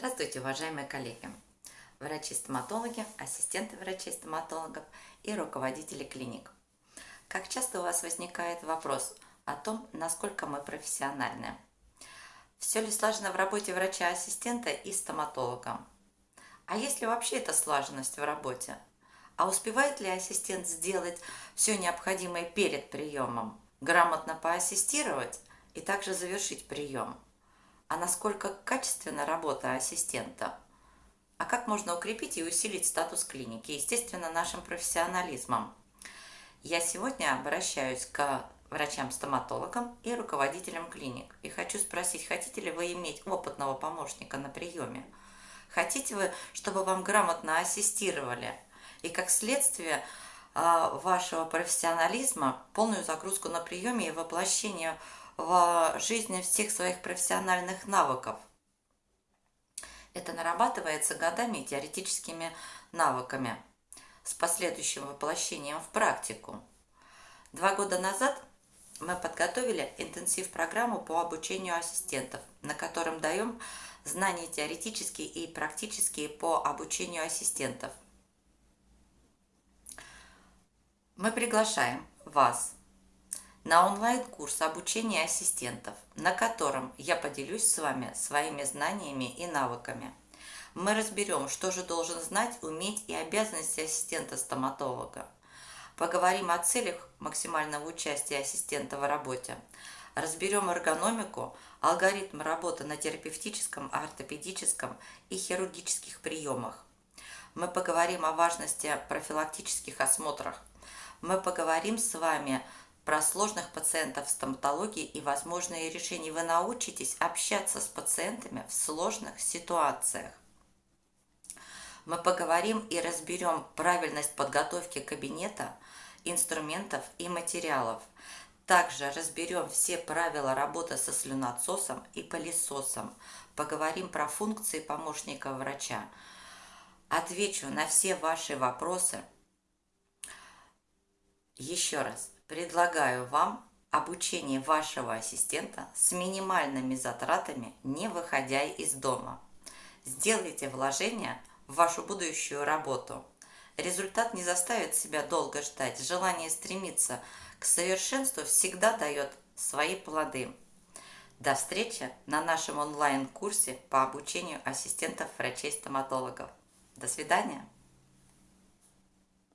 Здравствуйте, уважаемые коллеги, врачи-стоматологи, ассистенты врачей-стоматологов и руководители клиник. Как часто у вас возникает вопрос о том, насколько мы профессиональны? Все ли слажено в работе врача-ассистента и стоматолога? А есть ли вообще эта слаженность в работе? А успевает ли ассистент сделать все необходимое перед приемом, грамотно поассистировать и также завершить прием? А насколько качественна работа ассистента, а как можно укрепить и усилить статус клиники, естественно, нашим профессионализмом. Я сегодня обращаюсь к врачам-стоматологам и руководителям клиник и хочу спросить, хотите ли вы иметь опытного помощника на приеме? Хотите вы, чтобы вам грамотно ассистировали? И как следствие а, вашего профессионализма полную загрузку на приеме и воплощение в жизни всех своих профессиональных навыков. Это нарабатывается годами и теоретическими навыками с последующим воплощением в практику. Два года назад мы подготовили интенсив-программу по обучению ассистентов, на котором даем знания теоретические и практические по обучению ассистентов. Мы приглашаем вас на онлайн-курс обучения ассистентов, на котором я поделюсь с вами своими знаниями и навыками. Мы разберем, что же должен знать, уметь и обязанности ассистента-стоматолога. Поговорим о целях максимального участия ассистента в работе. Разберем эргономику, алгоритм работы на терапевтическом, ортопедическом и хирургических приемах. Мы поговорим о важности профилактических осмотров. Мы поговорим с вами про сложных пациентов стоматологии и возможные решения. Вы научитесь общаться с пациентами в сложных ситуациях. Мы поговорим и разберем правильность подготовки кабинета, инструментов и материалов. Также разберем все правила работы со слюноотсосом и пылесосом. Поговорим про функции помощника врача. Отвечу на все ваши вопросы. Еще раз, Предлагаю вам обучение вашего ассистента с минимальными затратами, не выходя из дома. Сделайте вложение в вашу будущую работу. Результат не заставит себя долго ждать. Желание стремиться к совершенству всегда дает свои плоды. До встречи на нашем онлайн-курсе по обучению ассистентов врачей-стоматологов. До свидания!